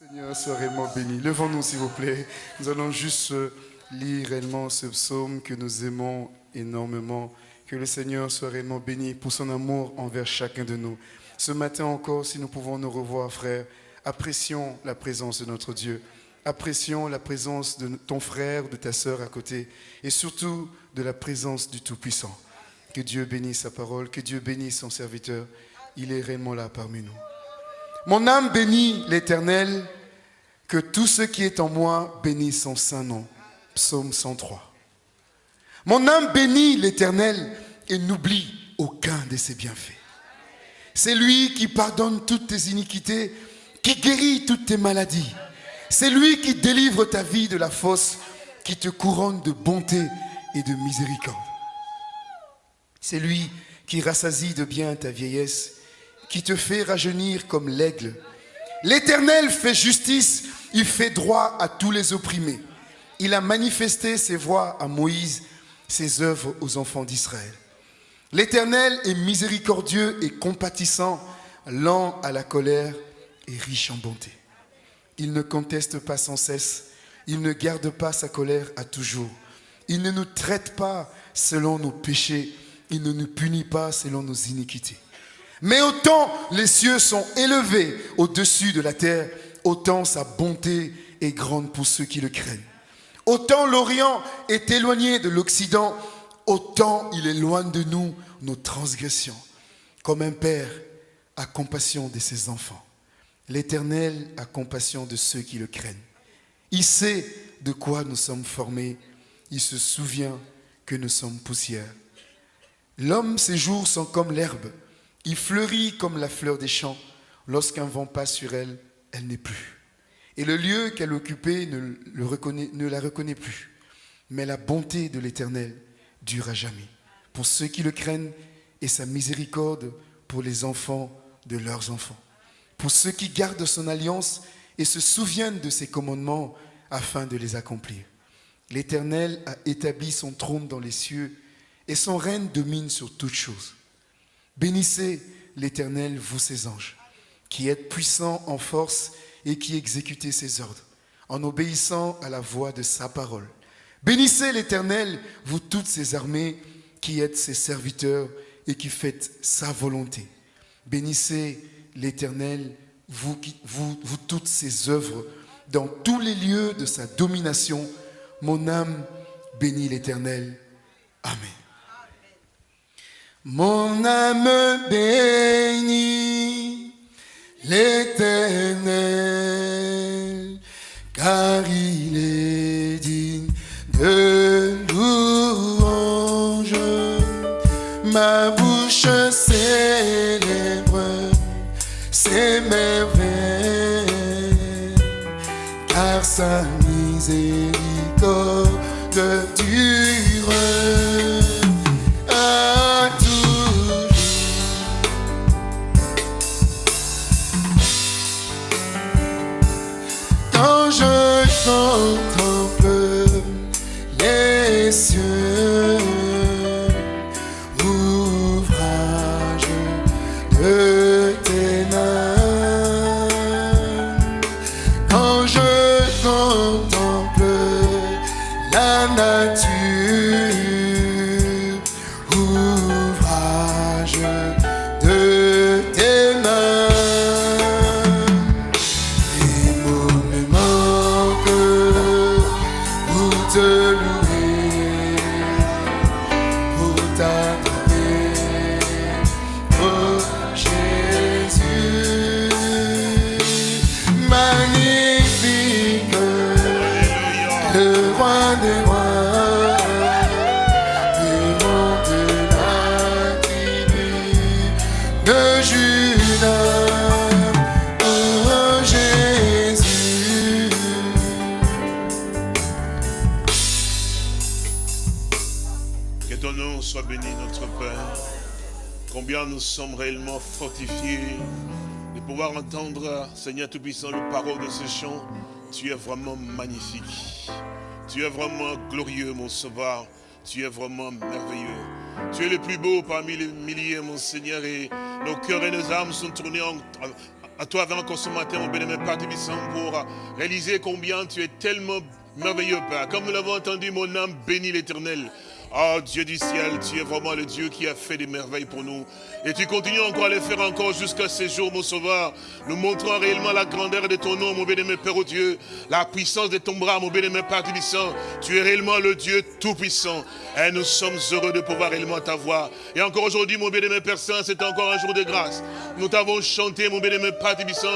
Seigneur soit réellement béni. Levons-nous, s'il vous plaît. Nous allons juste euh, lire réellement ce psaume que nous aimons énormément. Que le Seigneur soit réellement béni pour son amour envers chacun de nous. Ce matin encore, si nous pouvons nous revoir, frères, apprécions la présence de notre Dieu. Apprécions la présence de ton frère, de ta sœur à côté. Et surtout de la présence du Tout-Puissant. Que Dieu bénisse sa parole, que Dieu bénisse son serviteur. Il est réellement là parmi nous. Mon âme bénit l'Éternel, que tout ce qui est en moi bénisse son saint nom. Psaume 103. Mon âme bénit l'Éternel et n'oublie aucun de ses bienfaits. C'est lui qui pardonne toutes tes iniquités, qui guérit toutes tes maladies. C'est lui qui délivre ta vie de la fosse, qui te couronne de bonté et de miséricorde. C'est lui qui rassasie de bien ta vieillesse, qui te fait rajeunir comme l'aigle. L'Éternel fait justice, il fait droit à tous les opprimés. Il a manifesté ses voies à Moïse, ses œuvres aux enfants d'Israël. L'Éternel est miséricordieux et compatissant, lent à la colère et riche en bonté. Il ne conteste pas sans cesse, il ne garde pas sa colère à toujours. Il ne nous traite pas selon nos péchés, il ne nous punit pas selon nos iniquités. Mais autant les cieux sont élevés au-dessus de la terre, autant sa bonté est grande pour ceux qui le craignent. Autant l'Orient est éloigné de l'Occident, autant il éloigne de nous nos transgressions. Comme un père a compassion de ses enfants, l'Éternel a compassion de ceux qui le craignent. Il sait de quoi nous sommes formés, il se souvient que nous sommes poussière. L'homme, ses jours sont comme l'herbe, il fleurit comme la fleur des champs. Lorsqu'un vent passe sur elle, elle n'est plus. Et le lieu qu'elle occupait ne, la reconnaît plus. Mais la bonté de l'Éternel dure à jamais. Pour ceux qui le craignent et sa miséricorde pour les enfants de leurs enfants. Pour ceux qui gardent son alliance et se souviennent de ses commandements afin de les accomplir. L'Éternel a établi son trône dans les cieux et son règne domine sur toutes choses. Bénissez l'Éternel, vous ses anges, qui êtes puissants en force et qui exécutez ses ordres, en obéissant à la voix de sa parole. Bénissez l'Éternel, vous toutes ses armées, qui êtes ses serviteurs et qui faites sa volonté. Bénissez l'Éternel, vous, vous, toutes ses œuvres, dans tous les lieux de sa domination. Mon âme bénit l'Éternel. Amen. Mon âme bénit l'éternel, béni, notre Père. Combien nous sommes réellement fortifiés de pouvoir entendre, Seigneur Tout-Puissant, les paroles de ce chant. Tu es vraiment magnifique. Tu es vraiment glorieux, mon Sauveur. Tu es vraiment merveilleux. Tu es le plus beau parmi les milliers, mon Seigneur, et nos cœurs et nos âmes sont tournés à toi avant encore ce matin, mon bénémoine Père pour réaliser combien tu es tellement merveilleux, Père. Comme nous l'avons entendu, mon âme bénit l'éternel. Oh Dieu du ciel, tu es vraiment le Dieu qui a fait des merveilles pour nous. Et tu continues encore à les faire encore jusqu'à ces jours, mon sauveur. Nous montrons réellement la grandeur de ton nom, mon bien-aimé Père au Dieu. La puissance de ton bras, mon bien-aimé Père Tubissant. Tu es réellement le Dieu tout-puissant. Et nous sommes heureux de pouvoir réellement t'avoir. Et encore aujourd'hui, mon bien-aimé Père Saint, c'est encore un jour de grâce. Nous t'avons chanté, mon bien-aimé Père Tubissant.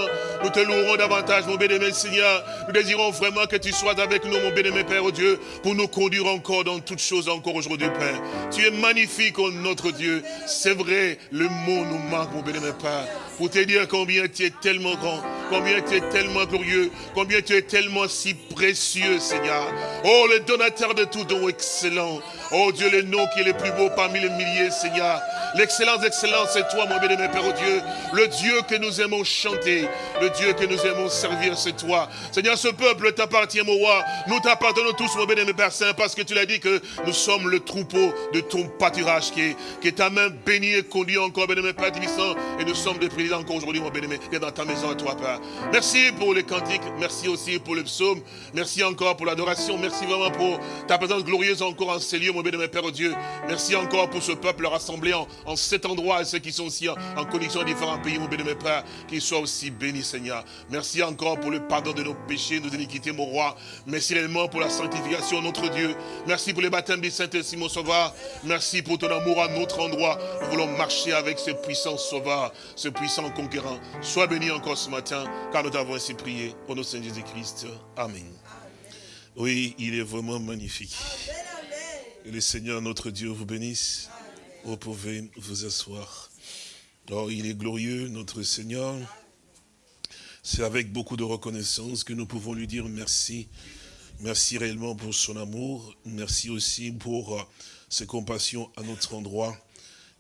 Nous te louerons davantage, mon bien-aimé Seigneur. Nous désirons vraiment que tu sois avec nous, mon bien-aimé Père au Dieu, pour nous conduire encore dans toutes choses encore aujourd'hui, Père. Tu es magnifique, oh notre Dieu. C'est vrai, le mot nous manque, mon bénémoine Père. Pour te dire combien tu es tellement grand, combien tu es tellement glorieux, combien tu es tellement si précieux, Seigneur. Oh, le donateur de tout don excellent. Oh Dieu, le nom qui est le plus beau parmi les milliers, Seigneur. L'excellence d'excellence, c'est toi, mon bien-aimé Père oh Dieu. Le Dieu que nous aimons chanter, le Dieu que nous aimons servir, c'est toi. Seigneur, ce peuple t'appartient, mon roi. Nous t'appartenons tous, mon bien-aimé Père Saint, parce que tu l'as dit que nous sommes le troupeau de ton pâturage, qui est, qui ta main bénie et conduit encore, bien-aimé Père Divissant. Et nous sommes des présidents encore aujourd'hui, mon bien-aimé, qui est dans ta maison à toi, Père. Merci pour les cantiques, merci aussi pour le psaume, merci encore pour l'adoration, merci vraiment pour ta présence glorieuse encore en ces lieux, mon bien-aimé Père Dieu. Merci encore pour ce peuple rassemblé en, cet endroit et ceux qui sont aussi en, connexion à différents pays, mon béni, mes pères, qu'ils soient aussi bénis, Seigneur. Merci encore pour le pardon de nos péchés, nos iniquités, mon roi. Merci réellement pour la sanctification, notre Dieu. Merci pour les baptêmes du Saint-Esprit, mon sauveur. Merci pour ton amour à notre endroit. Nous voulons marcher avec ce puissant sauveur, ce puissant conquérant. Sois béni encore ce matin, car nous t'avons ainsi prié. Au nom de Saint Jésus-Christ. Amen. Oui, il est vraiment magnifique. Et le Seigneur, notre Dieu, vous bénisse. Vous pouvez vous asseoir. Oh, il est glorieux, notre Seigneur. C'est avec beaucoup de reconnaissance que nous pouvons lui dire merci. Merci réellement pour son amour. Merci aussi pour euh, ses compassions à notre endroit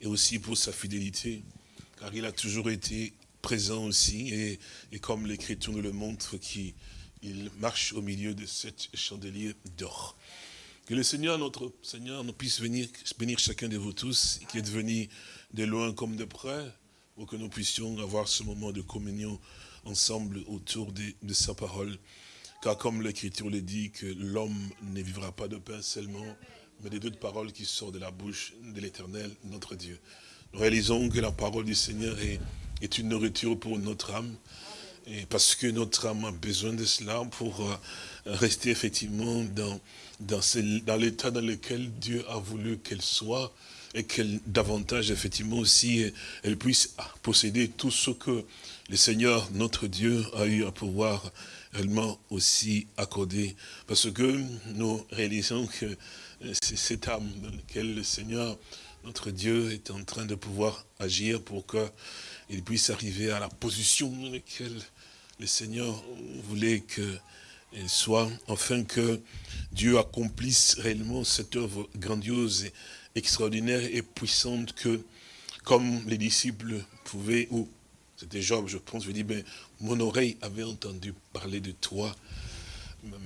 et aussi pour sa fidélité. Car il a toujours été présent aussi et, comme l'Écriture nous le montre, qu'il marche au milieu de cette chandelier d'or. Que le Seigneur, notre Seigneur, nous puisse venir bénir chacun de vous tous, qui êtes venus de loin comme de près, pour que nous puissions avoir ce moment de communion ensemble autour de sa parole. Car comme l'Écriture le dit, que l'homme ne vivra pas de pain seulement, mais des deux paroles qui sortent de la bouche de l'Éternel, notre Dieu. Nous réalisons que la parole du Seigneur est, une nourriture pour notre âme, et parce que notre âme a besoin de cela pour euh, rester effectivement dans l'état dans lequel Dieu a voulu qu'elle soit et qu'elle davantage effectivement aussi elle puisse posséder tout ce que le Seigneur notre Dieu a eu à pouvoir réellement aussi accorder. Parce que nous réalisons que c'est cette âme dans laquelle le Seigneur notre Dieu est en train de pouvoir agir pour qu'il puisse arriver à la position dans laquelle le Seigneur voulait que et soit, afin que Dieu accomplisse réellement cette œuvre grandiose, extraordinaire et puissante que, comme les disciples pouvaient, ou c'était Job, je pense, je dis, ben, mon oreille avait entendu parler de toi,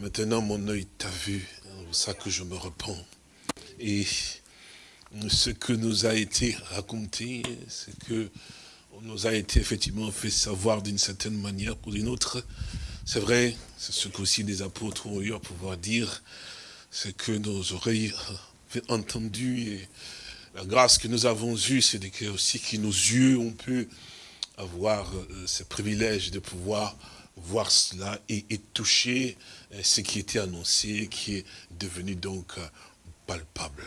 maintenant mon œil t'a vu, c'est ça que je me repens. Et ce que nous a été raconté, c'est que on nous a été effectivement fait savoir d'une certaine manière ou d'une autre, c'est vrai, c'est ce qu'aussi les apôtres ont eu à pouvoir dire, c'est que nos oreilles entendu et la grâce que nous avons eue, c'est aussi que nos yeux ont pu avoir euh, ce privilège de pouvoir voir cela et, toucher euh, ce qui était annoncé, qui est devenu donc euh, palpable.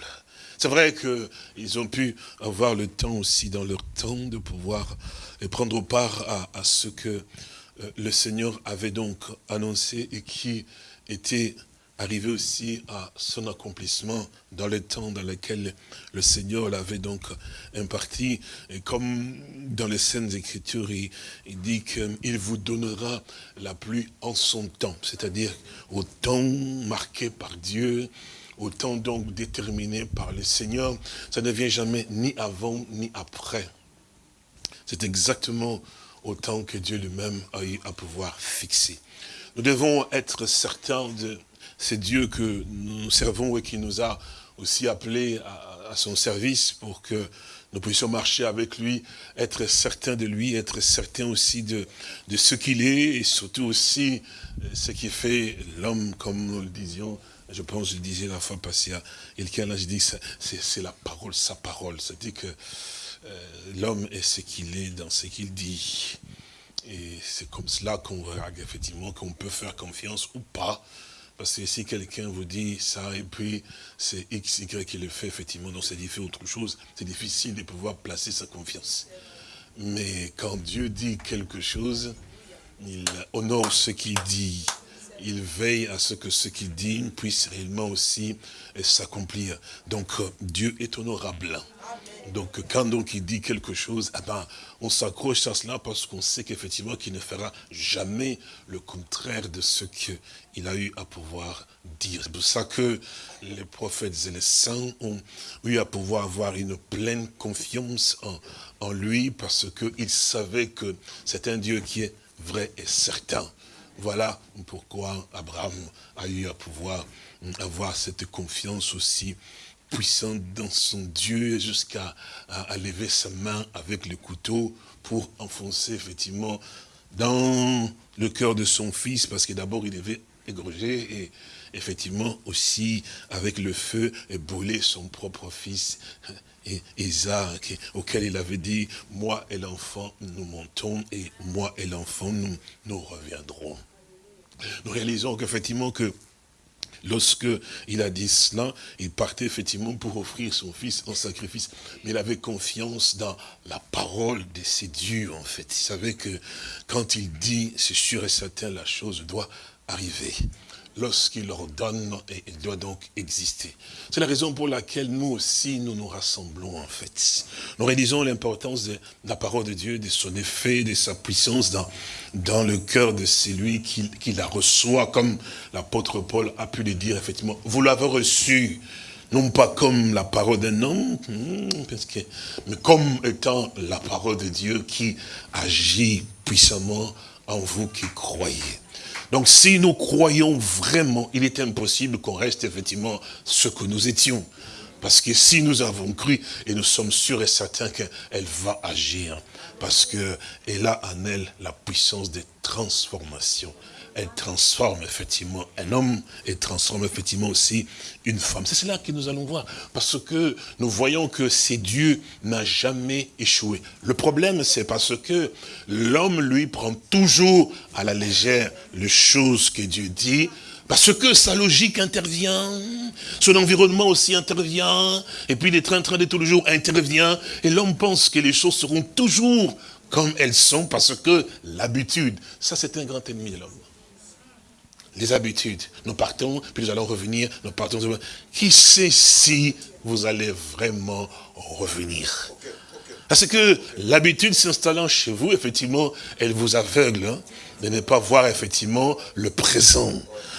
C'est vrai qu'ils ont pu avoir le temps aussi dans leur temps de pouvoir prendre part à, ce que le Seigneur avait donc annoncé et qui était arrivé aussi à son accomplissement dans le temps dans lequel le Seigneur l'avait donc imparti. Et comme dans les scènes Écritures, il, il dit qu'il vous donnera la pluie en son temps, c'est-à-dire au temps marqué par Dieu, au temps donc déterminé par le Seigneur. Ça ne vient jamais ni avant ni après. C'est exactement autant que Dieu lui-même a eu à pouvoir fixer. Nous devons être certains de ce Dieu que nous servons et qui nous a aussi appelés à, son service pour que nous puissions marcher avec lui, être certains de lui, être certains aussi de, ce qu'il est, et surtout aussi euh, ce qui fait l'homme, comme nous le disions, je pense, je disais la fois passée à quelqu'un, là, je dis, c'est la parole, sa parole. C'est-à-dire que euh, l'homme est ce qu'il est dans ce qu'il dit. Et c'est comme cela qu'on regarde effectivement qu'on peut faire confiance ou pas. Parce que si quelqu'un vous dit ça et puis c'est X, Y qui le fait, effectivement, donc c'est fait autre chose, c'est difficile de pouvoir placer sa confiance. Mais quand Dieu dit quelque chose, il honore ce qu'il dit. Il veille à ce que ce qu'il dit puisse réellement aussi s'accomplir. Donc Dieu est honorable. Donc quand donc il dit quelque chose, eh ben, on s'accroche à cela parce qu'on sait qu'effectivement qu'il ne fera jamais le contraire de ce qu'il a eu à pouvoir dire. C'est pour ça que les prophètes et les saints ont eu à pouvoir avoir une pleine confiance en, en lui parce qu'ils savaient que c'est un Dieu qui est vrai et certain. Voilà pourquoi Abraham a eu à pouvoir avoir cette confiance aussi puissant dans son Dieu jusqu'à à, lever sa main avec le couteau pour enfoncer effectivement dans le cœur de son fils, parce que d'abord il devait égorger et effectivement aussi avec le feu et brûler son propre fils Isaac, auquel il avait dit, moi et l'enfant, nous montons, et moi et l'enfant, nous, nous reviendrons. Nous réalisons qu'effectivement que Lorsque il a dit cela, il partait effectivement pour offrir son fils en sacrifice. Mais il avait confiance dans la parole de ses dieux, en fait. Il savait que quand il dit, c'est sûr et certain, la chose doit arriver lorsqu'il ordonne, et il doit donc exister. C'est la raison pour laquelle nous aussi, nous nous rassemblons en fait. Nous réalisons l'importance de la parole de Dieu, de son effet, de sa puissance dans, dans le cœur de celui qui, qui la reçoit, comme l'apôtre Paul a pu le dire effectivement. Vous l'avez reçu, non pas comme la parole d'un homme, hmm, mais comme étant la parole de Dieu qui agit puissamment en vous qui croyez. Donc si nous croyons vraiment, il est impossible qu'on reste effectivement ce que nous étions. Parce que si nous avons cru, et nous sommes sûrs et certains qu'elle va agir, parce qu'elle a en elle la puissance des transformations elle transforme effectivement un homme et transforme effectivement aussi une femme. C'est cela que nous allons voir. Parce que nous voyons que c'est Dieu n'a jamais échoué. Le problème, c'est parce que l'homme, lui, prend toujours à la légère les choses que Dieu dit, parce que sa logique intervient, son environnement aussi intervient, et puis les trains-trains de tous les jours intervient, et l'homme pense que les choses seront toujours comme elles sont, parce que l'habitude, ça c'est un grand ennemi de l'homme les habitudes. Nous partons, puis nous allons revenir, nous partons. Qui sait si vous allez vraiment revenir? Parce que l'habitude s'installant chez vous, effectivement, elle vous aveugle hein, de ne pas voir effectivement le présent.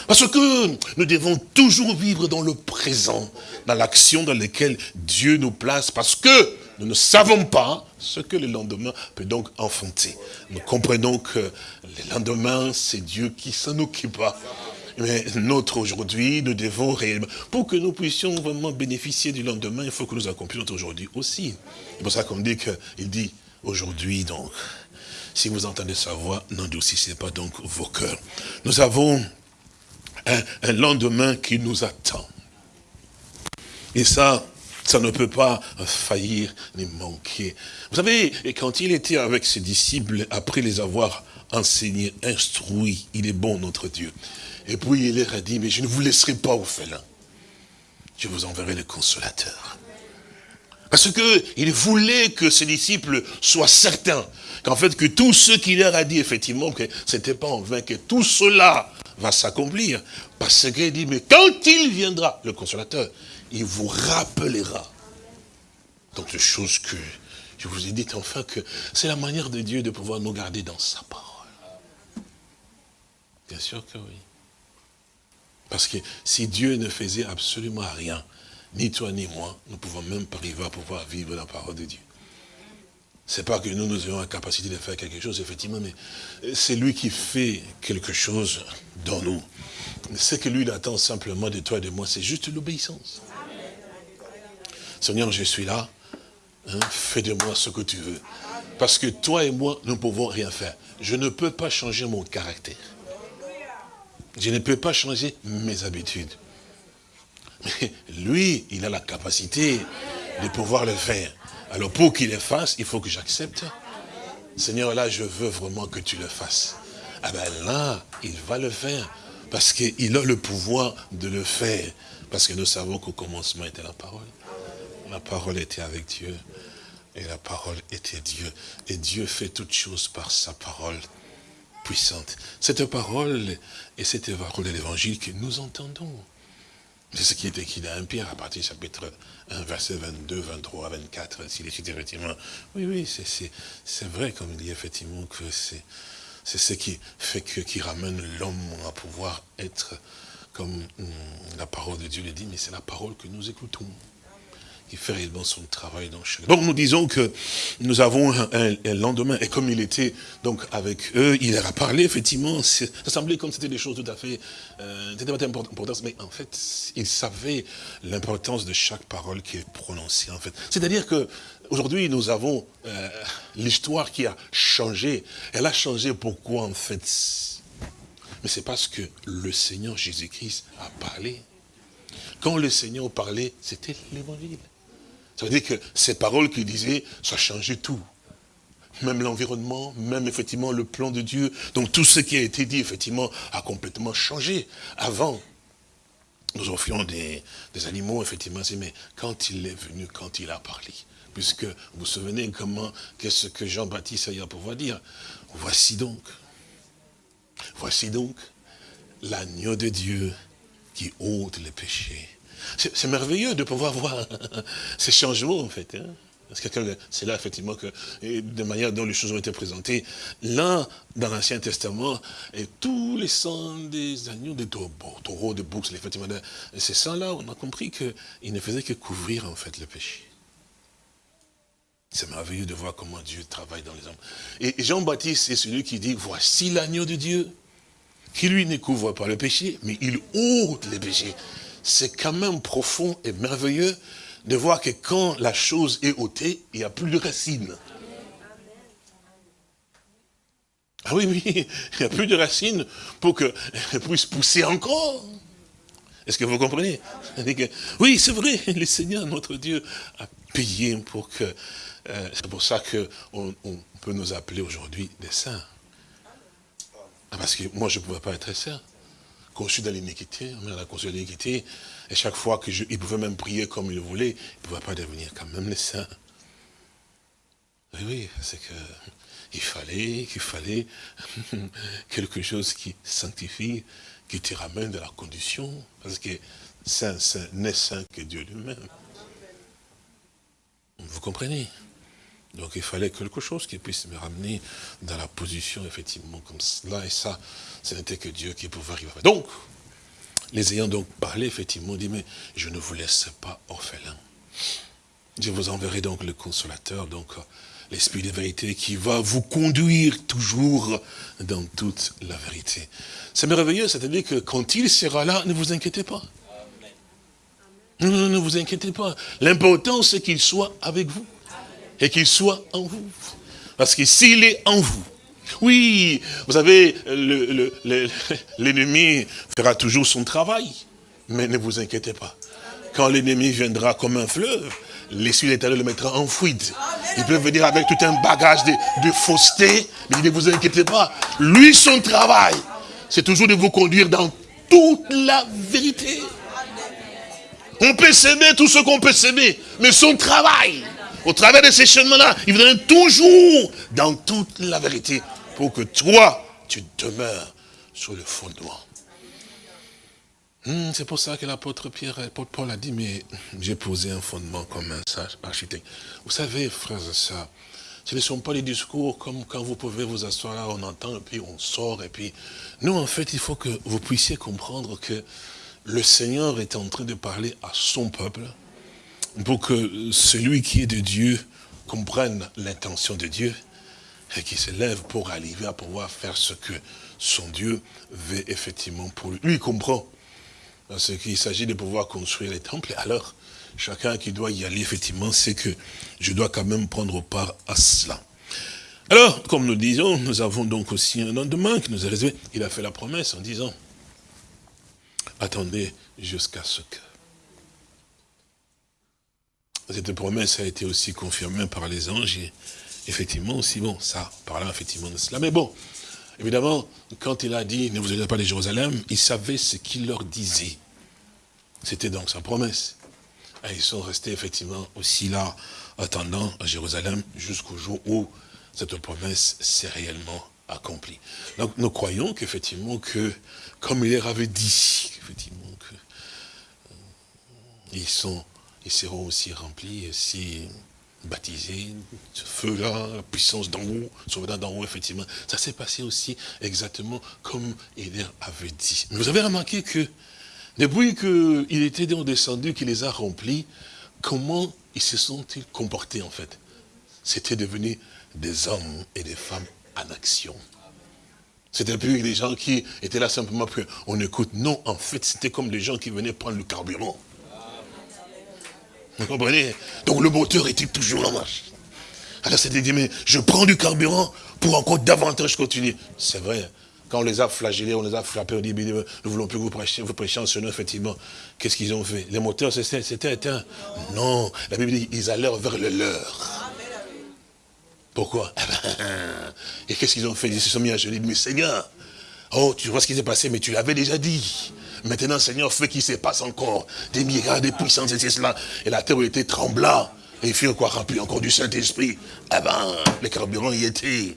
Parce que nous devons toujours vivre dans le présent, dans l'action dans laquelle Dieu nous place, parce que nous ne savons pas ce que le lendemain peut donc enfanter. Nous comprenons que le lendemain, c'est Dieu qui s'en occupe. Mais notre aujourd'hui, nous devons réellement, pour que nous puissions vraiment bénéficier du lendemain, il faut que nous accomplissions notre aujourd'hui aussi. C'est pour ça qu'on dit qu'il dit aujourd'hui donc, si vous entendez sa voix, n'endoucissez pas donc vos cœurs. Nous avons un lendemain qui nous attend. Et ça, ça ne peut pas faillir ni manquer. Vous savez, quand il était avec ses disciples, après les avoir enseignés, instruits, il est bon notre Dieu. Et puis il leur a dit, mais je ne vous laisserai pas au félin. Je vous enverrai le consolateur. Parce qu'il voulait que ses disciples soient certains qu'en fait, que tout ce qu'il leur a dit, effectivement, que ce n'était pas en vain, que tout cela va s'accomplir. Parce qu'il dit, mais quand il viendra, le consolateur, il vous rappellera. Donc, choses que je vous ai dites, enfin, que c'est la manière de Dieu de pouvoir nous garder dans sa parole. Bien sûr que oui. Parce que si Dieu ne faisait absolument rien, ni toi ni moi, nous ne pouvons même pas arriver à pouvoir vivre la parole de Dieu. C'est pas que nous, nous ayons la capacité de faire quelque chose, effectivement, mais c'est lui qui fait quelque chose dans nous. Ce que lui, attend simplement de toi et de moi, c'est juste l'obéissance. Seigneur, je suis là. hein, fais de moi ce que tu veux. Parce que toi et moi, nous ne pouvons rien faire. Je ne peux pas changer mon caractère. Je ne peux pas changer mes habitudes. Mais lui, il a la capacité de pouvoir le faire. Alors pour qu'il le fasse, il faut que j'accepte. Seigneur, là, je veux vraiment que tu le fasses. Ah ben là, il va le faire. Parce qu'il a le pouvoir de le faire. Parce que nous savons qu'au commencement était la parole. La parole était avec Dieu. Et la parole était Dieu. Et Dieu fait toutes choses par sa parole puissante. Cette parole et cette parole de l'évangile que nous entendons. C'est ce qui est écrit dans 1 Pierre à partir du chapitre 1, verset 22, 23, 24, ainsi de suite, effectivement. Oui, oui, c'est vrai, comme il dit effectivement, que c'est ce qui fait que, qui ramène l'homme à pouvoir être comme hum, la parole de Dieu le dit, mais c'est la parole que nous écoutons qui fait réellement son travail dans chaque... Donc nous disons que nous avons un, lendemain, et comme il était donc avec eux, il leur a parlé, effectivement, ça semblait comme c'était des choses tout à fait, euh, c'était pas importantes, mais en fait, il savait l'importance de chaque parole qui est prononcée, en fait. C'est-à-dire que aujourd'hui, nous avons euh, l'histoire qui a changé. Elle a changé pourquoi, en fait? Mais c'est parce que le Seigneur Jésus-Christ a parlé. Quand le Seigneur parlait, c'était l'évangile. Ça veut dire que ces paroles qu'il disait, ça changeait tout. Même l'environnement, même effectivement le plan de Dieu. Donc tout ce qui a été dit, effectivement, a complètement changé. Avant, nous offrions des, animaux, effectivement, mais quand il est venu, quand il a parlé, puisque vous vous souvenez comment, qu'est-ce que Jean-Baptiste a pour pouvoir dire? Voici donc, voici donc l'agneau de Dieu qui ôte les péchés c'est merveilleux de pouvoir voir ces changements, en fait. Hein. C'est là, effectivement, que, de manière dont les choses ont été présentées, là, dans l'Ancien Testament, et tous les sangs des agneaux, des taureaux, des boucs, effectivement, ces sangs-là, on a compris qu'ils ne faisaient que couvrir, en fait, le péché. C'est merveilleux de voir comment Dieu travaille dans les hommes. Et Jean-Baptiste, c'est celui qui dit, voici l'agneau de Dieu, qui lui ne couvre pas le péché, mais il ôte les péchés c'est quand même profond et merveilleux de voir que quand la chose est ôtée, il n'y a plus de racines. Ah oui, oui, il n'y a plus de racines pour qu'elle puisse pousser encore. Est-ce que vous comprenez? Oui, c'est vrai, le Seigneur, notre Dieu, a payé pour que... Euh, c'est pour ça qu'on on peut nous appeler aujourd'hui des saints. Ah, parce que moi, je ne pouvais pas être saint conçu dans l'iniquité, on a conçu dans l'iniquité, et chaque fois qu'il pouvait même prier comme il voulait, il ne pouvait pas devenir quand même le saint. Oui, oui, c'est fallait, qu'il fallait quelque chose qui sanctifie, qui te ramène de la condition, parce que saint, saint n'est saint que Dieu lui-même. Vous comprenez? Donc il fallait quelque chose qui puisse me ramener dans la position, effectivement, comme cela. Et ça, ce n'était que Dieu qui pouvait arriver. Donc, les ayant donc parlé, effectivement, dit, mais je ne vous laisse pas orphelin. Je vous enverrai donc le consolateur, donc l'esprit de vérité qui va vous conduire toujours dans toute la vérité. C'est merveilleux, c'est-à-dire que quand il sera là, ne vous inquiétez pas. Non, non, ne vous inquiétez pas. L'important, c'est qu'il soit avec vous et qu'il soit en vous. Parce que s'il est en vous, oui, vous savez, l'ennemi fera toujours son travail, mais ne vous inquiétez pas. Quand l'ennemi viendra comme un fleuve, l'esprit d'éternel le mettra en fuite. Il peut venir avec tout un bagage de, de fausseté, mais ne vous inquiétez pas. Lui, son travail, c'est toujours de vous conduire dans toute la vérité. On peut s'aimer tout ce qu'on peut s'aimer, mais son travail, au travers de ces chemins-là, il vous donne toujours dans toute la vérité pour que toi, tu demeures sur le fondement. Hmm, c'est pour ça que l'apôtre Pierre, l'apôtre Paul a dit, mais j'ai posé un fondement comme un sage architecte. Vous savez, frères et sœurs, ce ne sont pas les discours comme quand vous pouvez vous asseoir là, on entend, et puis on sort, et puis... Nous, en fait, il faut que vous puissiez comprendre que le Seigneur est en train de parler à son peuple, pour que celui qui est de Dieu comprenne l'intention de Dieu et qui se lève pour arriver à pouvoir faire ce que son Dieu veut effectivement pour lui. Lui, il comprend. Parce qu'il s'agit de pouvoir construire les temples. Alors, chacun qui doit y aller, effectivement, c'est que je dois quand même prendre part à cela. Alors, comme nous disons, nous avons donc aussi un lendemain qui nous a réservé. Il a fait la promesse en disant, attendez jusqu'à ce que. Cette promesse a été aussi confirmée par les anges et effectivement aussi, bon, ça, parlant effectivement de cela. Mais bon, évidemment, quand il a dit, ne vous allez pas de Jérusalem, il savait ce qu'il leur disait. C'était donc sa promesse. Et ils sont restés effectivement aussi là, attendant à Jérusalem jusqu'au jour où cette promesse s'est réellement accomplie. Donc nous croyons qu'effectivement que, comme il leur avait dit, effectivement, que euh, ils sont, ils seront aussi remplis, aussi baptisés, ce feu-là, la puissance d'en haut, venant d'en haut, effectivement. Ça s'est passé aussi exactement comme leur avait dit. Mais vous avez remarqué que, depuis qu'il était descendu, qu'il les a remplis, comment ils se sont-ils comportés en fait? C'était devenu des hommes et des femmes en action. C'était plus des gens qui étaient là simplement pour on écoute. Non, en fait, c'était comme des gens qui venaient prendre le carburant. Vous comprenez? Donc le moteur était toujours en marche? Alors c'était dit, mais je prends du carburant pour encore davantage continuer. C'est vrai. Quand on les a flagellés, on les a frappés, on dit, nous ne voulons plus vous prêcher, vous en ce nom, effectivement. Qu'est-ce qu'ils ont fait? Les moteurs, c'était éteint. Non, la Bible dit, ils allèrent vers le leur. Pourquoi? Eh ben, Et qu'est-ce qu'ils ont fait? Ils se sont mis à genoux. Mais Seigneur, oh, tu vois ce qui s'est passé, mais tu l'avais déjà dit. Maintenant, Seigneur, fais qu'il se passe encore des miracles, des puissances, et cela. Et la terre était trembla. Et ils firent quoi Rempli encore du Saint-Esprit. Eh ben, les carburants y étaient.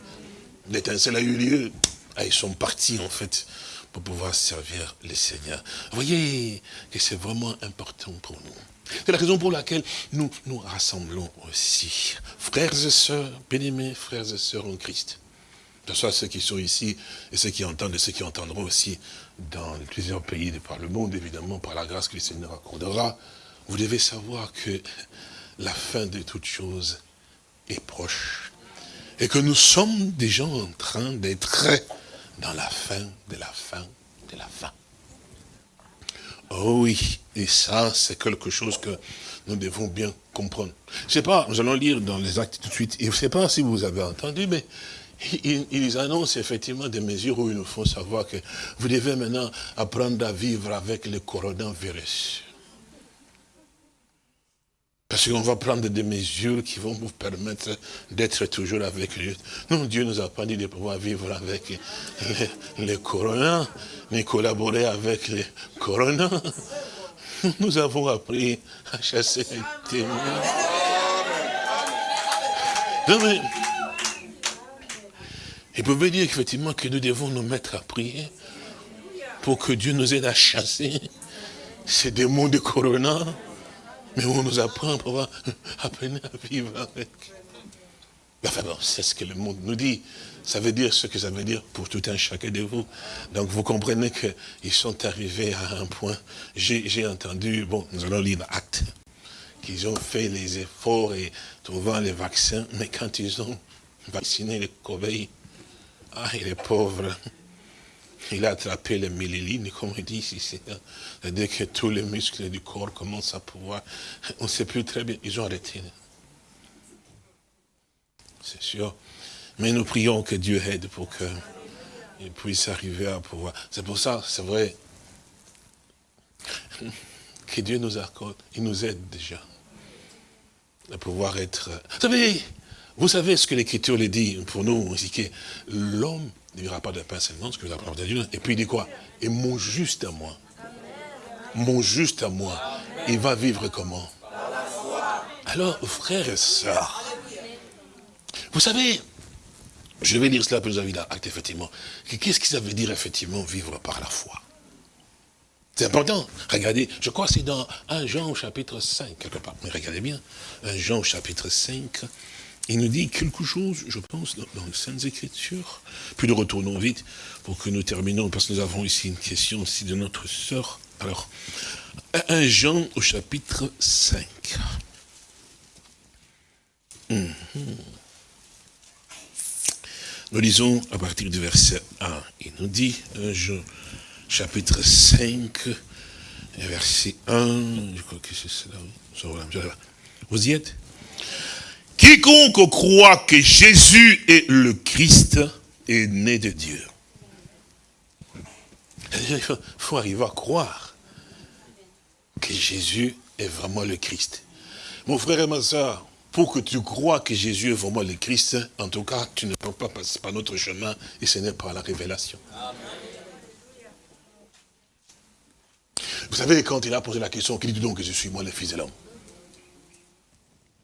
L'étincelle a eu lieu. Ah, ils sont partis, en fait, pour pouvoir servir les seigneurs. Vous voyez que c'est vraiment important pour nous. C'est la raison pour laquelle nous nous rassemblons aussi. Frères et sœurs, bien-aimés, frères et sœurs en Christ. Que ce soit ceux qui sont ici et ceux qui entendent et ceux qui entendront aussi dans plusieurs pays de par le monde, évidemment, par la grâce que le Seigneur accordera. Vous devez savoir que la fin de toutes choses est proche. Et que nous sommes déjà en train d'être dans la fin de la fin de la fin. Oh oui, et ça, c'est quelque chose que nous devons bien comprendre. Je ne sais pas, nous allons lire dans les actes tout de suite. je ne sais pas si vous avez entendu, mais ils, annoncent effectivement des mesures où ils nous font savoir que vous devez maintenant apprendre à vivre avec le coronavirus. Parce qu'on va prendre des mesures qui vont vous permettre d'être toujours avec lui. Non, Dieu nous a pas dit de pouvoir vivre avec les, corona, mais collaborer avec les corona. Nous avons appris à chasser les témoins. Non, mais, il pouvait dire effectivement que nous devons nous mettre à prier pour que Dieu nous aide à chasser ces démons de corona. Mais on nous apprend pour apprendre à vivre avec. Enfin bon, c'est ce que le monde nous dit. Ça veut dire ce que ça veut dire pour tout un chacun de vous. Donc vous comprenez qu'ils sont arrivés à un point. J'ai entendu, bon, nous allons lire l'acte, qu'ils ont fait les efforts et trouvant les vaccins, mais quand ils ont vacciné les corbeilles, ah, il est pauvre. Il a attrapé les millilignes, comme on dit ici. C'est-à-dire que tous les muscles du corps commencent à pouvoir... On ne sait plus très bien. Ils ont arrêté. C'est sûr. Mais nous prions que Dieu aide pour qu'il puisse arriver à pouvoir... C'est pour ça, c'est vrai, que Dieu nous accorde. Il nous aide déjà à pouvoir être... Vous savez, vous savez ce que l'Écriture le dit pour nous, aussi que l'homme ne vivra pas de pain seulement, ce que vous apprenez Dieu. Et puis il dit quoi? Et mon juste à moi, mon juste à moi, il va vivre comment? Alors, frères et sœurs, vous savez, je vais lire cela pour vous avez acte, effectivement. Qu'est-ce que ça veut dire, effectivement, vivre par la foi? C'est important. Regardez, je crois que c'est dans 1 Jean chapitre 5, quelque part. Mais regardez bien, 1 Jean chapitre 5, il nous dit quelque chose, je pense, dans, les Saintes Écritures. Puis nous retournons vite pour que nous terminons, parce que nous avons ici une question aussi de notre sœur. Alors, 1 Jean au chapitre 5. Mhm. Nous lisons à partir du verset 1. Il nous dit, 1 Jean chapitre 5, verset 1, je crois que c'est cela. Vous y êtes? Quiconque croit que Jésus est le Christ est né de Dieu. Il faut arriver à croire que Jésus est vraiment le Christ. Mon frère et ma soeur, pour que tu crois que Jésus est vraiment le Christ, en tout cas, tu ne peux pas passer par notre chemin et ce n'est pas la révélation. Vous savez, quand il a posé la question, qui dit donc que je suis moi le Fils de l'homme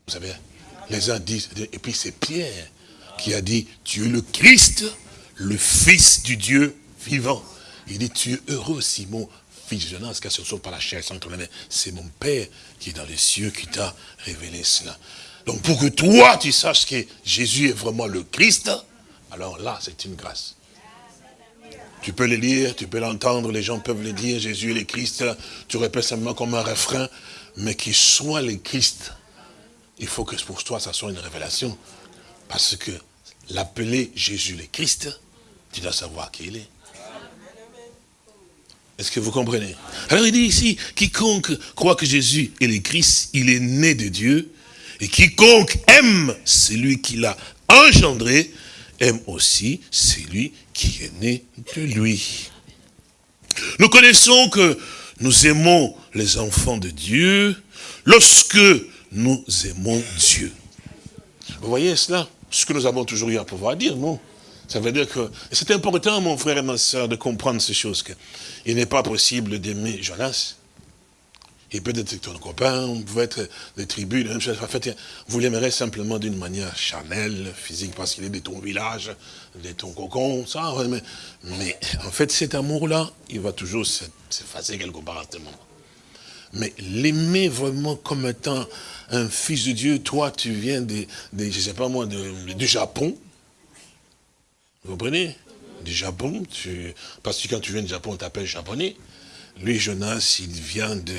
Vous savez, les uns disent, et puis c'est Pierre qui a dit, tu es le Christ, le Fils du Dieu vivant. Il dit, tu es heureux, Simon, fils de Jonas, car ce ne sont pas la chair c'est mon Père qui est dans les cieux qui t'a révélé cela. Donc pour que toi, tu saches que Jésus est vraiment le Christ, alors là, c'est une grâce. Tu peux le lire, tu peux l'entendre, les gens peuvent le dire, Jésus est le Christ, tu répètes simplement comme un refrain, mais qu'il soit le Christ, il faut que pour toi, ça soit une révélation. Parce que l'appeler Jésus le Christ, tu dois savoir qui il est. Est-ce que vous comprenez? Alors il dit ici, quiconque croit que Jésus est le Christ, il est né de Dieu, et quiconque aime celui qui l'a engendré, aime aussi celui qui est né de lui. Nous connaissons que nous aimons les enfants de Dieu lorsque nous aimons Dieu. Vous voyez cela? Ce que nous avons toujours eu à pouvoir dire, non? Ça veut dire que... C'est important, mon frère et ma soeur, de comprendre ces choses. Il n'est pas possible d'aimer Jonas. Il peut être ton copain, vous pouvez être des tribus, En fait, vous l'aimerez simplement d'une manière charnelle, physique, parce qu'il est de ton village, de ton cocon, ça. Mais, mais en fait, cet amour-là, il va toujours s'effacer quelque part à ce moment. Mais l'aimer vraiment comme étant un fils de Dieu, toi, tu viens de, de je sais pas moi, du Japon. Vous comprenez? Du Japon, tu, parce que quand tu viens du Japon, on t'appelle japonais. Lui, Jonas, il vient de,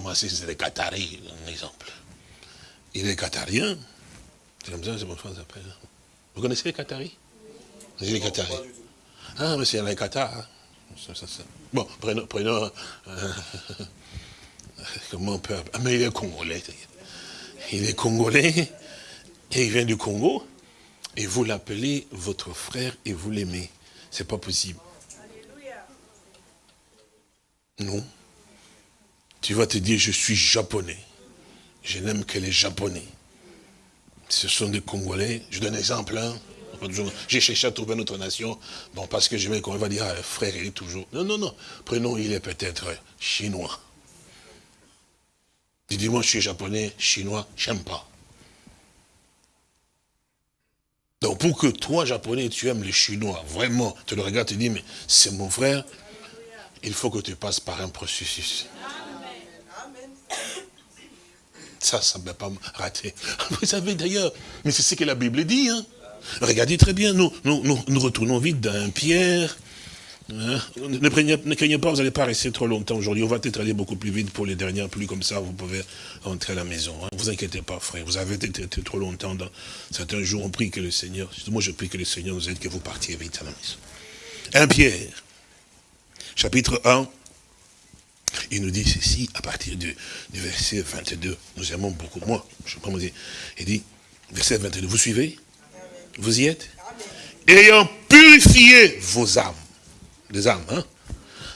moi, c'est des Qataris, un exemple. Il est qatarien. C'est comme ça, c'est mon frère s'appelle. Vous connaissez les Qataris? Les Qataris. Ah, mais c'est les Qatar. Bon, prenons, prenons euh, comment on peut Ah, mais il est congolais. Il est congolais et il vient du Congo. Et vous l'appelez votre frère et vous l'aimez. C'est pas possible. Non tu vas te dire, je suis japonais. Je n'aime que les japonais. Ce sont des Congolais. Je donne un exemple. Hein. J'ai cherché à trouver notre nation. Bon, parce que je vais qu'on va dire, ah, frère, il est toujours... Non, non, non. Prenons, il est peut-être chinois. Tu dis, moi, je suis japonais, chinois, j'aime pas. Donc, pour que toi, japonais, tu aimes les chinois, vraiment, tu le regardes, tu dis, mais c'est mon frère, il faut que tu passes par un processus. Ça, ça ne va pas rater. Vous savez d'ailleurs, mais c'est ce que la Bible dit. Hein. Regardez très bien, nous, retournons vite d'un Pierre. Hein? Ne, craignez, pas, vous n'allez pas rester trop longtemps aujourd'hui. On va peut-être aller beaucoup plus vite pour les dernières pluies, comme ça vous pouvez rentrer à la maison. Ne hein. vous inquiétez pas, frère. Vous avez été trop longtemps dans certains jours. On prie que le Seigneur, moi je prie que le Seigneur nous aide, que vous partiez vite à la maison. Un Pierre, chapitre 1, il nous dit ceci à partir du, verset 22. Nous aimons beaucoup. Moi, je peux dire. Il dit, verset 22, vous suivez? Vous y êtes? Ayant purifié vos âmes, des âmes, hein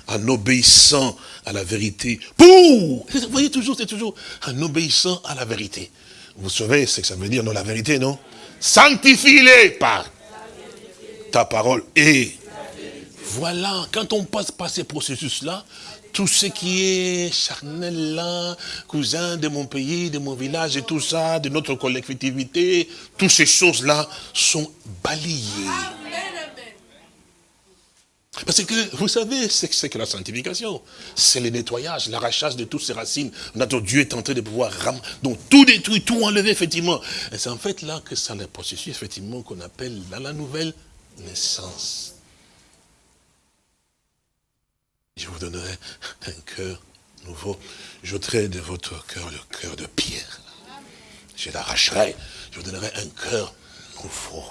en obéissant à la vérité. Vous voyez toujours, c'est toujours en obéissant à la vérité. Vous savez ce que ça veut dire, non, la vérité, non? Sanctifie-les par ta parole. Et voilà, quand on passe par ces processus-là, tout ce qui est charnel là, cousin de mon pays, de mon village et tout ça, de notre collectivité, toutes ces choses-là sont balayées. Parce que vous savez c'est que la sanctification. C'est le nettoyage, l'arrachage de toutes ces racines. Notre Dieu est en train de pouvoir ram... Donc tout détruire, tout enlever, effectivement. Et c'est en fait là que ça le processus, effectivement, qu'on appelle la nouvelle naissance. Je vous donnerai un cœur nouveau. J'ôterai de votre cœur le cœur de pierre. Je l'arracherai. Je vous donnerai un cœur nouveau.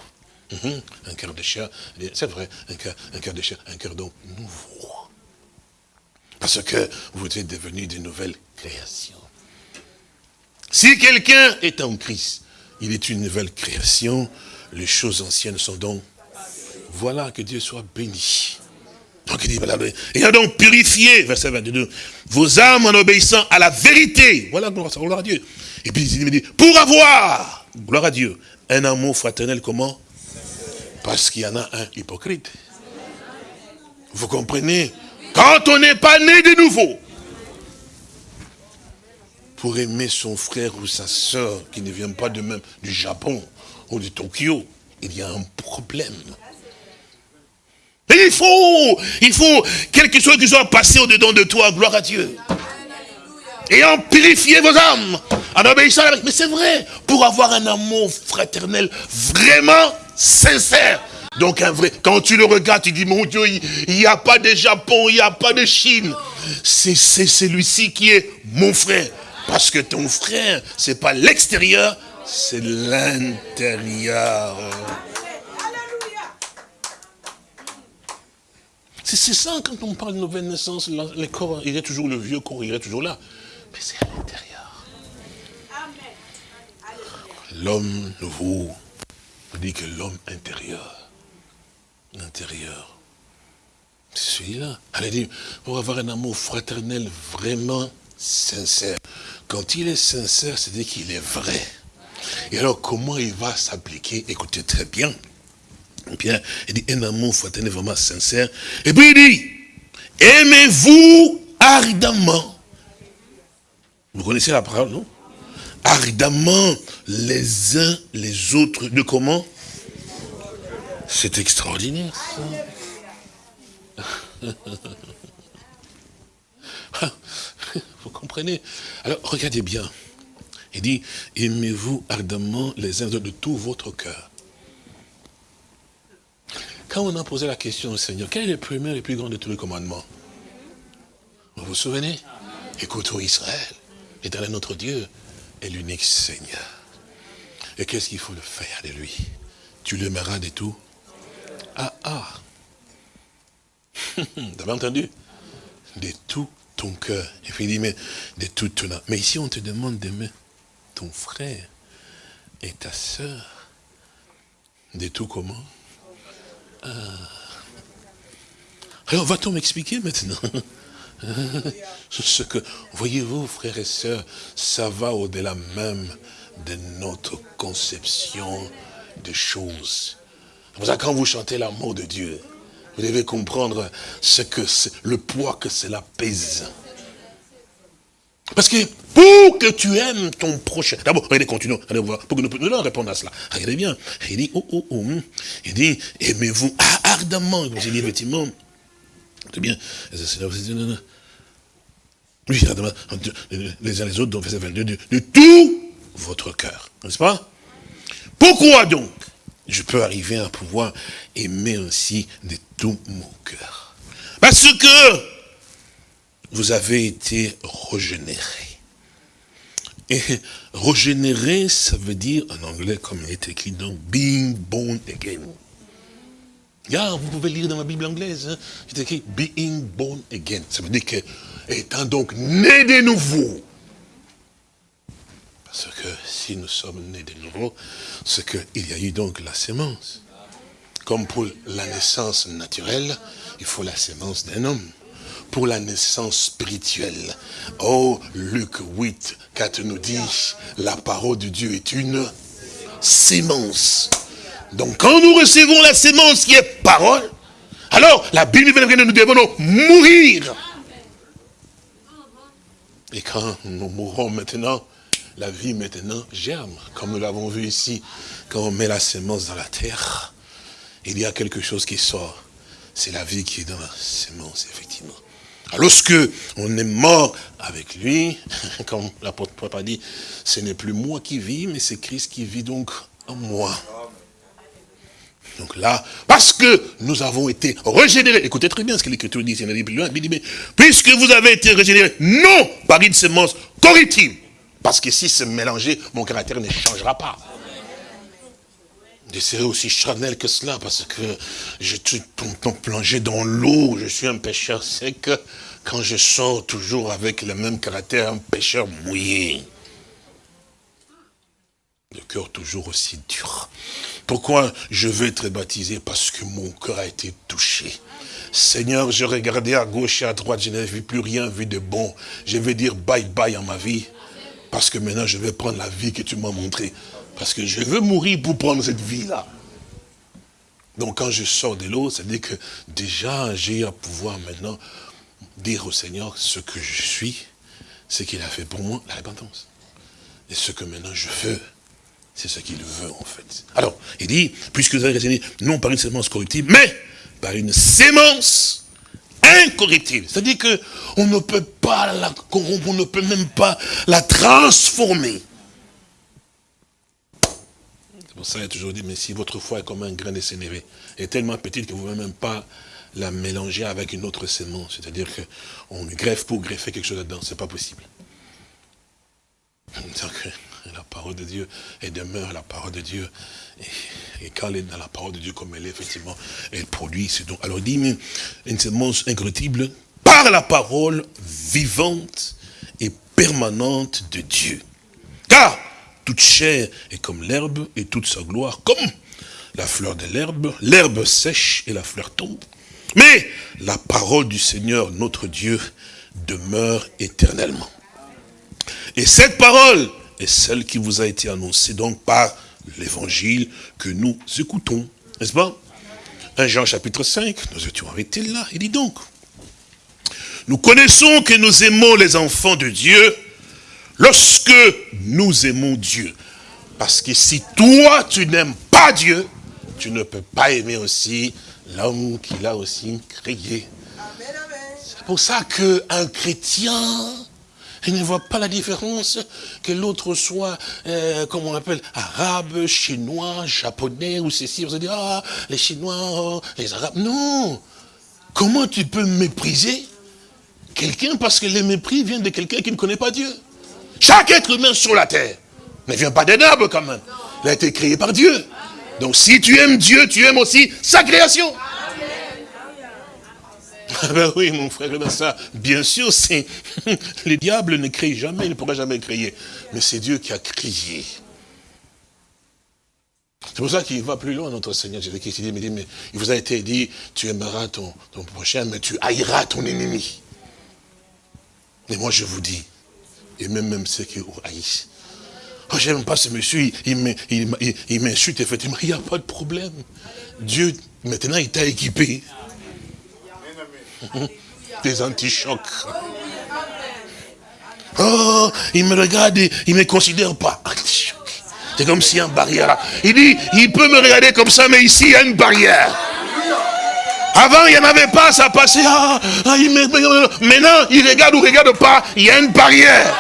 Mhm. Un cœur de chair. C'est vrai, un cœur, un cœur de chair, un cœur donc nouveau. Parce que vous êtes devenus de nouvelles créations. Si quelqu'un est en Christ, il est une nouvelle création, les choses anciennes sont donc... Voilà, que Dieu soit béni. Donc il dit, voilà, donc purifié, verset 22, vos âmes en obéissant à la vérité. Voilà, gloire à Dieu. Et puis il dit, pour avoir, gloire à Dieu, un amour fraternel, comment? Parce qu'il y en a un hypocrite. Vous comprenez? Quand on n'est pas né de nouveau, pour aimer son frère ou sa soeur qui ne vient pas de même du Japon ou de Tokyo, il y a un problème. Et il faut, il faut quelque chose qui soit passé au-dedans de toi, gloire à Dieu. Et en purifier vos âmes, en obéissant à la... Mais c'est vrai, pour avoir un amour fraternel vraiment sincère. Donc un vrai, quand tu le regardes, tu dis, mon Dieu, il n'y a pas de Japon, il n'y a pas de Chine. C'est celui-ci qui est mon frère. Parce que ton frère, c'est pas l'extérieur, c'est l'intérieur. C'est ça, quand on parle de nouvelle naissance, le corps, il est toujours le vieux corps, il est toujours là. Mais c'est à l'intérieur. L'homme nouveau, on dit que l'homme intérieur, l'intérieur, c'est celui-là. Elle dit, pour avoir un amour fraternel vraiment sincère. Quand il est sincère, c'est-à-dire qu'il est vrai. Et alors, comment il va s'appliquer? Écoutez très bien. Bien, il dit un amour fraternel vraiment sincère. Et puis il dit, aimez-vous ardemment. Vous connaissez la parole, non? Ardemment les uns les autres. De comment? C'est extraordinaire. Vous comprenez? Alors, regardez bien. Il dit, aimez-vous ardemment les uns les autres de tout votre cœur. Quand on a posé la question au Seigneur, quel est le premier et le plus grand de tous les commandements Vous vous souvenez? Écoute, Israël, éternel notre Dieu est l'unique Seigneur. Et qu'est-ce qu'il faut le faire de lui? Tu l'aimeras de tout? Ah, ah. T'avais entendu? De tout ton cœur. Et puis il dit, mais de tout ton âme. Mais ici, on te demande d'aimer ton frère et ta soeur. De tout comment? Ah. Alors, va-t-on m'expliquer maintenant? Ce que, voyez-vous, frères et sœurs, ça va au-delà même de notre conception des choses. C'est pour ça quand vous chantez l'amour de Dieu, vous devez comprendre ce que le poids que cela pèse. Parce que pour que tu aimes ton prochain, d'abord, regardez, continuons, allez voir, pour que nous puissions répondre à cela. Regardez bien, il dit, oh, oh, oh, il dit, aimez-vous ardemment, il dit effectivement, c'est bien, oui, les uns les autres, donc verset 22, de, de tout votre cœur, n'est-ce pas? Pourquoi donc je peux arriver à pouvoir aimer ainsi de tout mon cœur? Parce que vous avez été régénéré. Et régénéré, ça veut dire, en anglais, comme il est écrit, donc, being born again. vous pouvez lire dans ma Bible anglaise, hein, c'est écrit being born again. Ça veut dire que, étant donc né de nouveau, parce que si nous sommes nés de nouveau, c'est qu'il y a eu donc la sémence. Comme pour la naissance naturelle, il faut la sémence d'un homme pour la naissance spirituelle. Oh, Luc 8, 4 nous dit, la parole de Dieu est une sémence. Donc quand nous recevons la sémence qui est parole, alors la Bible nous devons mourir. Et quand nous mourrons maintenant, la vie maintenant germe, comme nous l'avons vu ici, quand on met la sémence dans la terre, il y a quelque chose qui sort. C'est la vie qui est dans la sémence, effectivement. Lorsque on est mort avec lui, comme l'apôtre Paul a dit, ce n'est plus moi qui vis, mais c'est Christ qui vit donc en moi. Donc là, parce que nous avons été régénérés, écoutez très bien ce que l'Écriture dit, il dit plus loin, il dit, puisque vous avez été régénérés, non par une semence corrective, parce que si c'est mélangé, mon caractère ne changera pas. Je serai aussi charnel que cela, parce que je suis plongé dans l'eau, je suis un pécheur sec, quand je sors toujours avec le même caractère, un pécheur mouillé. Le cœur toujours aussi dur. Pourquoi je veux être baptisé? Parce que mon cœur a été touché. Seigneur, je regardais à gauche et à droite, je n'avais plus rien vu de bon. Je vais dire bye bye à ma vie. Parce que maintenant, je vais prendre la vie que tu m'as montrée. Parce que je veux mourir pour prendre cette vie-là. Donc quand je sors de l'eau, c'est-à-dire que déjà j'ai à pouvoir maintenant dire au Seigneur ce que je suis, ce qu'il a fait pour moi, la repentance. Et ce que maintenant je veux, c'est ce qu'il veut en fait. Alors, il dit, puisque vous avez raisonné, non par une sémence corruptible, mais par une sémence incorruptible. C'est-à-dire qu'on ne peut pas la corrompre, on ne peut même pas la transformer. Ça qu'il a toujours dit, mais si votre foi est comme un grain de sénévé, est tellement petite que vous ne pouvez même pas la mélanger avec une autre sémence. C'est-à-dire qu'on greffe pour greffer quelque chose là-dedans, c'est pas possible. Donc, la parole de Dieu, elle demeure la parole de Dieu. Et, quand elle est dans la parole de Dieu comme elle est, effectivement, elle produit. Donc, alors il dit, mais une sémence incorruptible par la parole vivante et permanente de Dieu. Car toute chair est comme l'herbe et toute sa gloire comme la fleur de l'herbe. L'herbe sèche et la fleur tombe. Mais la parole du Seigneur, notre Dieu, demeure éternellement. Et cette parole est celle qui vous a été annoncée donc par l'évangile que nous écoutons. N'est-ce pas? 1 Jean chapitre 5, nous étions arrêtés là? Il dit donc, nous connaissons que nous aimons les enfants de Dieu Lorsque nous aimons Dieu, parce que si toi tu n'aimes pas Dieu, tu ne peux pas aimer aussi l'homme qu'il a aussi créé. C'est pour ça qu'un chrétien, il ne voit pas la différence que l'autre soit, euh, comment on appelle, arabe, chinois, japonais ou ceci. Vous allez dire, ah, les chinois, oh, les arabes. Non Comment tu peux mépriser quelqu'un parce que le mépris vient de quelqu'un qui ne connaît pas Dieu? Chaque être humain sur la terre ne vient pas d'un arbre quand même. Il a été créé par Dieu. Donc si tu aimes Dieu, tu aimes aussi sa création. Ah ben oui, mon frère, ben ça, bien sûr, c'est le diable ne crée jamais, il ne pourra jamais créer. Mais c'est Dieu qui a créé. C'est pour ça qu'il va plus loin, notre Seigneur Jésus-Christ. Il dit, mais il vous a été dit, tu aimeras ton, ton prochain, mais tu haïras ton ennemi. Mais moi, je vous dis, et même, même ceux qui haïssent. Oh, j'aime pas ce monsieur, il, m'insulte, effectivement. Il n'y a pas de problème. Dieu, maintenant, il t'a équipé. Des anti-chocs. Oh, il me regarde, il ne me considère pas. C'est comme s'il y a une barrière Il dit, il peut me regarder comme ça, mais ici, il y a une barrière. Avant, il n'y en avait pas, ça passait. Ah, ah, maintenant, il regarde ou regarde pas, il y a une barrière.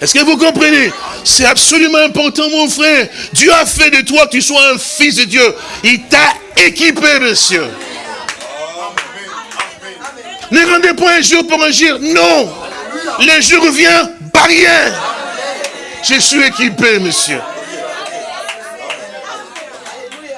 Est-ce que vous comprenez? C'est absolument important, mon frère. Dieu a fait de toi que tu sois un fils de Dieu. Il t'a équipé, monsieur. Ne rendez pas un jour pour agir. Non. Le jour vient, barrière. Je suis équipé, monsieur.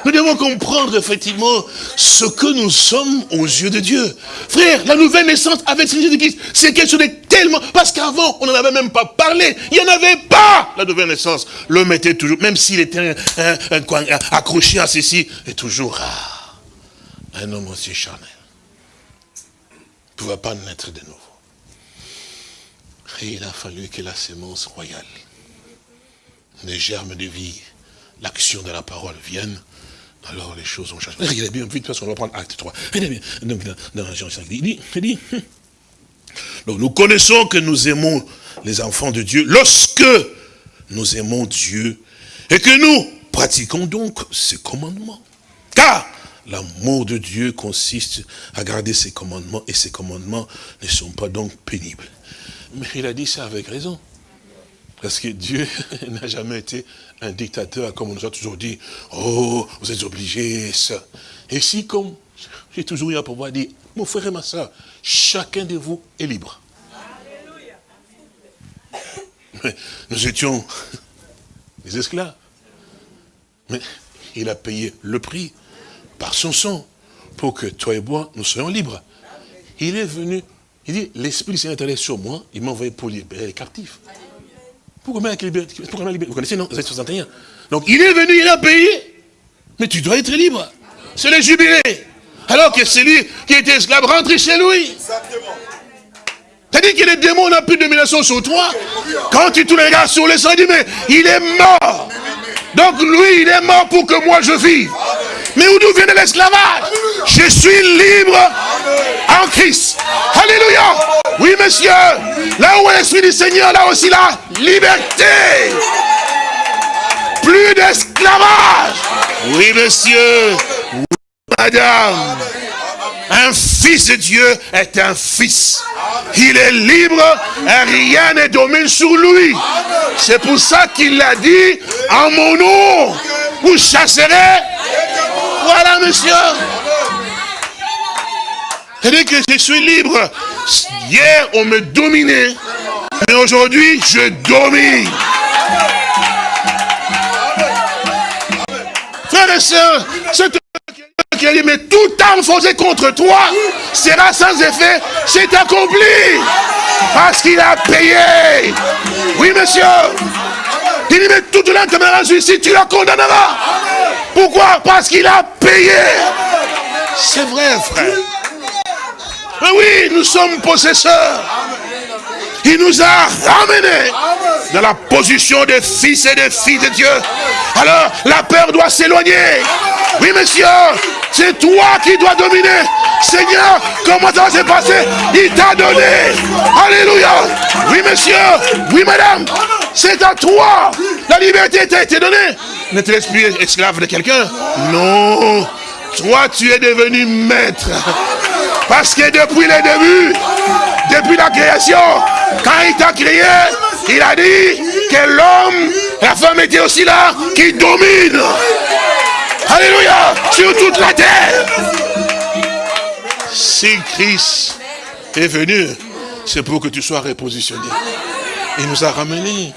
Nous devons comprendre effectivement ce que nous sommes aux yeux de Dieu. Frère, la nouvelle naissance avec Jésus-Christ, c'est quelque chose de tellement... Parce qu'avant, on n'en avait même pas parlé. Il n'y en avait pas, la nouvelle naissance. L'homme était toujours, même s'il était accroché à ceci, est toujours un homme aussi charnel. Il ne pouvait pas naître de nouveau. Et il a fallu que la sémence royale, les germes de vie, l'action de la parole viennent alors les choses ont changé. Regardez bien, vite, parce qu'on va prendre acte 3. Regardez bien, donc dans, Jean 5, il dit, il dit, donc nous connaissons que nous aimons les enfants de Dieu lorsque nous aimons Dieu et que nous pratiquons donc ses commandements. Car l'amour de Dieu consiste à garder ses commandements et ses commandements ne sont pas donc pénibles. Mais il a dit ça avec raison. Parce que Dieu n'a jamais été un dictateur, comme on nous a toujours dit, oh, vous êtes obligés, ça. Et si, comme j'ai toujours eu à pouvoir dire, mon frère et ma soeur, chacun de vous est libre. Mais nous étions des esclaves. Mais il a payé le prix par son sang pour que toi et moi, nous soyons libres. il est venu, il dit, l'Esprit du Seigneur est allé sur moi, il m'a envoyé pour libérer les captifs. Vous connaissez, non? Vous êtes 61. Donc il est venu, il a payé. Mais tu dois être libre. C'est le jubilé. Alors que celui qui était esclave rentre chez lui. C'est-à-dire que les démons n'ont plus de domination sur toi? Quand tu te regardes sur le sang, il dit, mais il est mort. Donc lui, il est mort pour que moi je vive. Mais où vient l'esclavage Je suis libre en Christ. Alléluia. Oui, monsieur. Là où est l'Esprit du Seigneur, là aussi la liberté. Plus d'esclavage. Oui, monsieur. Oui, madame. Un fils de Dieu est un fils. Il est libre et rien ne domine sur lui. C'est pour ça qu'il l'a dit, en mon nom, vous chasserez. Voilà, monsieur. C'est-à-dire que je suis libre. Hier, on me dominait. Mais aujourd'hui, je domine. Frères et sœurs, c'est qui dit, mais toute arme forcée contre toi sera sans effet, c'est accompli. Parce qu'il a payé. Oui, monsieur. Il dit, mais toute l'âme que ici, tu la condamneras. Pourquoi? Parce qu'il a payé. C'est vrai, frère. Mais oui, nous sommes possesseurs. Il nous a ramenés dans la position de fils et de filles de Dieu. Alors, la peur doit s'éloigner. Oui, monsieur, c'est toi qui dois dominer. Seigneur, comment ça va se passer? Il t'a donné. Alléluia. Oui, monsieur. Oui, madame. C'est à toi. La liberté t'a été donnée. Ne te laisse plus esclave de quelqu'un? Non. Toi, tu es devenu maître. Parce que depuis le début, depuis la création, quand il t'a créé, il a dit que l'homme, la femme était aussi là, qui domine. Alléluia, sur toute la terre. Si Christ est venu, c'est pour que tu sois repositionné. Il nous a ramenés.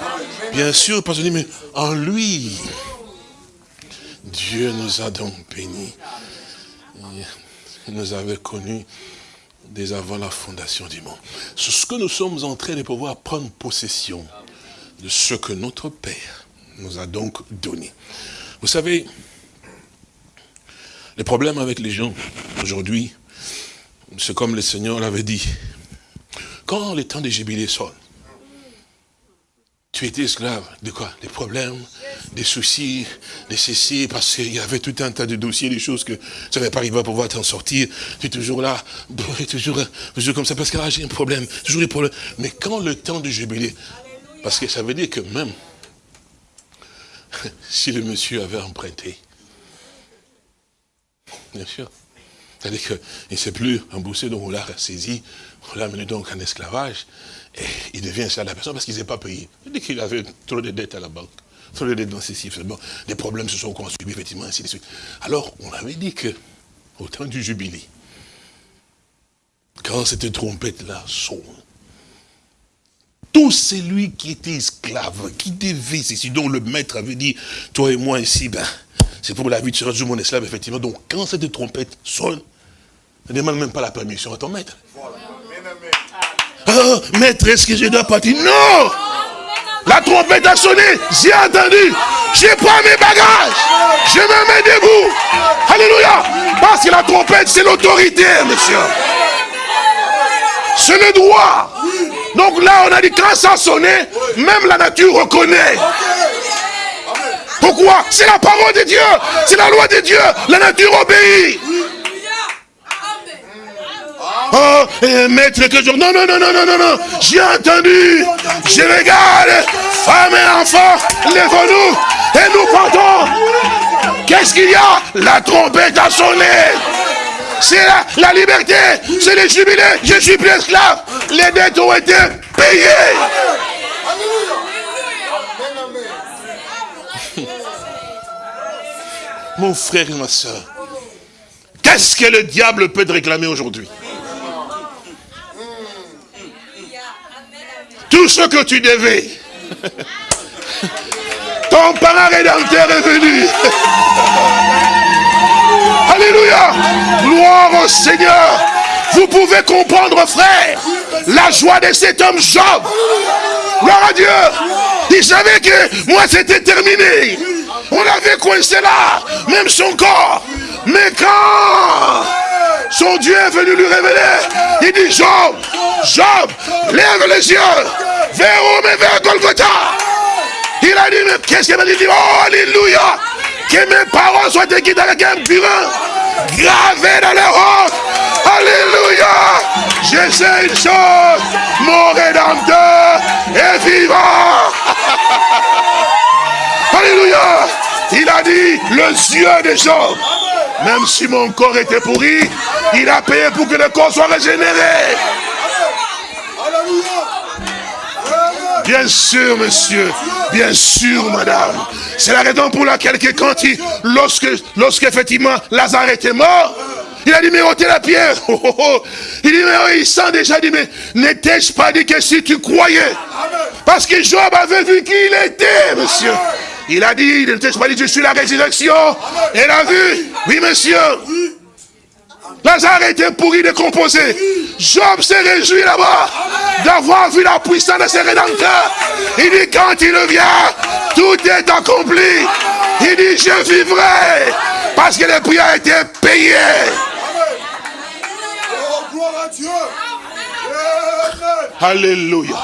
Bien sûr, parce que mais en lui, Dieu nous a donc bénis. Il nous avait connus dès avant la fondation du monde. Ce que nous sommes en train de pouvoir prendre possession de ce que notre Père nous a donc donné. Vous savez, le problème avec les gens aujourd'hui, c'est comme le Seigneur l'avait dit. Quand le temps des jubilés sonne, tu étais esclave de quoi? Des problèmes, des soucis, des ceci, parce qu'il y avait tout un tas de dossiers, des choses que tu n'avais pas arrivé à pouvoir t'en sortir. Tu es toujours là, toujours, toujours comme ça, parce que là j'ai un problème, toujours des problèmes. Mais quand le temps du jubilé, parce que ça veut dire que même si le monsieur avait emprunté, bien sûr, c'est-à-dire qu'il ne s'est plus remboursé, donc on l'a saisi, on l'a amené donc en esclavage, et il devient ça la personne parce qu'il ne pas payé. Il dit qu'il avait trop de dettes à la banque, trop de dettes dans chiffres. Bon, des problèmes se sont construits, effectivement, ainsi de suite. Alors, on avait dit que, au temps du jubilé, quand cette trompette-là sonne, tout celui qui était esclave, qui devait, c'est dont le maître avait dit, toi et moi ici, ben, c'est pour la vie, tu seras mon esclave, effectivement. Donc, quand cette trompette sonne, ne demande même pas la permission à ton maître. Oh, maître, est-ce que je dois partir Non La trompette a sonné, j'ai entendu. J'ai pas mes bagages. Je me mets debout. Alléluia. Parce que la trompette, c'est l'autorité, monsieur. C'est le droit. Donc là, on a dit, quand ça sonné, même la nature reconnaît. Pourquoi? C'est la parole de Dieu. C'est la loi de Dieu. La nature obéit. Oh, maître, que je... Non, non, non, non, non, non, non. J'ai entendu. Je regarde. Femmes et enfants, lèvons-nous et nous partons. Qu'est-ce qu'il y a? La trompette a sonné. C'est la, la, liberté, c'est le jubilé. Je suis plus esclave. Les dettes ont été payées. Mon frère et ma soeur, qu'est-ce que le diable peut te réclamer aujourd'hui? Tout ce que tu devais. Ton parent rédempteur est venu. Alléluia. Gloire au Seigneur. Vous pouvez comprendre, frère, la joie de cet homme Job. Gloire à Dieu. Il savait que moi c'était terminé. On l'avait coincé là, même son corps. Mais quand son Dieu est venu lui révéler, il dit Job, Job, lève les yeux vers où mais vers Golgotha. Il a dit, mais qu'est-ce qu'il m'a dit? Oh, Alléluia Que mes paroles soient écrites avec un burin, gravées dans les rocs. Alléluia Je sais une chose, mon Rédempteur est vivant. Alléluia Il a dit, le Dieu des gens, même si mon corps était pourri, il a payé pour que le corps soit régénéré. Bien sûr, monsieur. Bien sûr, madame. C'est la raison pour laquelle que quand il, lorsque, lorsque effectivement Lazare était mort, il a dit, mais ôtez la pierre. Oh, oh, oh. Il dit, mais il sent déjà, dit, mais n'étais-je pas dit que si tu croyais? Parce que Job avait vu qui il était, monsieur. Il a dit, n'était-je pas dit, je suis la résurrection et la vue. Oui, monsieur. Lazare était pourri, décomposé. Job s'est réjoui là-bas d'avoir vu la puissance de ses rédempteurs. Il dit, quand il vient, tout est accompli. Il dit, je vivrai parce que le prix a été payé. Oh, gloire à Dieu. Alléluia.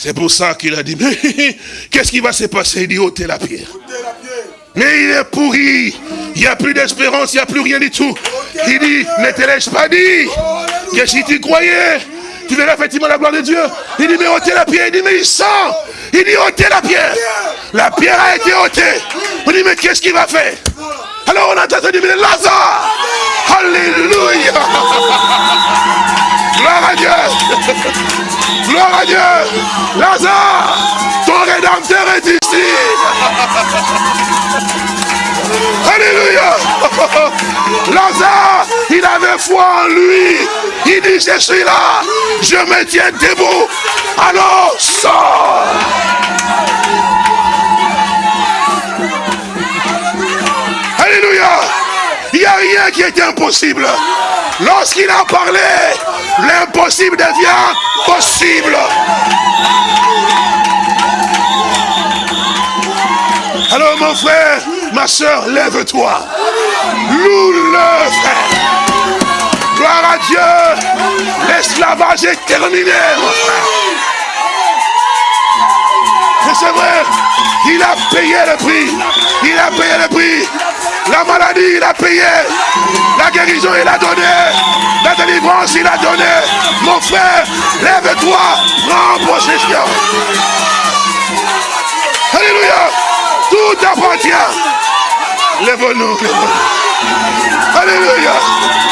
C'est pour ça qu'il a dit, mais qu'est-ce qui va se passer? Il dit, ôtez la pierre. Mais il est pourri. Il n'y a plus d'espérance, il n'y a plus rien du tout. Il dit, ne te laisse pas dire que si tu croyais, tu verras effectivement la gloire de Dieu. Il dit, mais ôtez la pierre. Il dit, mais il sent. Il dit, ôtez la pierre. La pierre a été ôtée. On dit, mais qu'est-ce qu'il va faire? Alors on a entendu, mais Lazare. Alléluia. Gloire à Dieu. Gloire à Dieu. Lazare, ton rédempteur est ici. Alléluia. Lazare, il avait foi en lui. Il dit, je suis là. Je me tiens debout. Alors, sors. Qui est impossible. Lorsqu'il a parlé, l'impossible devient possible. Alors mon frère, ma soeur, lève-toi. Loue-le, frère. Gloire à Dieu. L'esclavage est terminé, mon c'est vrai, il a payé le prix. Il a payé le prix. La maladie, il a payé. La guérison, il a donné. La délivrance, il a donné. Mon frère, lève-toi. Prends possession. Alléluia. Tout appartient. Lève-nous. Alléluia.